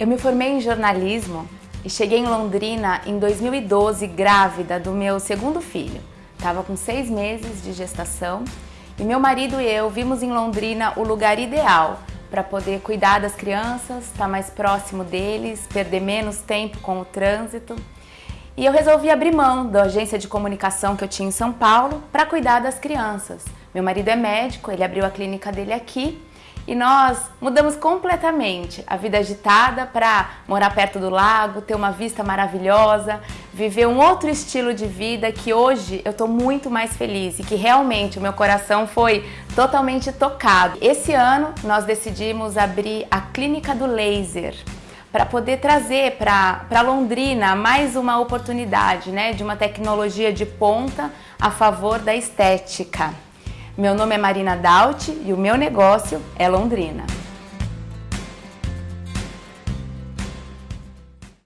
Eu me formei em jornalismo e cheguei em Londrina em 2012 grávida do meu segundo filho. Estava com seis meses de gestação e meu marido e eu vimos em Londrina o lugar ideal para poder cuidar das crianças, estar tá mais próximo deles, perder menos tempo com o trânsito. E eu resolvi abrir mão da agência de comunicação que eu tinha em São Paulo para cuidar das crianças. Meu marido é médico, ele abriu a clínica dele aqui e nós mudamos completamente a vida agitada para morar perto do lago, ter uma vista maravilhosa, viver um outro estilo de vida que hoje eu estou muito mais feliz e que realmente o meu coração foi totalmente tocado. Esse ano nós decidimos abrir a Clínica do Laser para poder trazer para Londrina mais uma oportunidade né, de uma tecnologia de ponta a favor da estética. Meu nome é Marina Daut e o meu negócio é Londrina.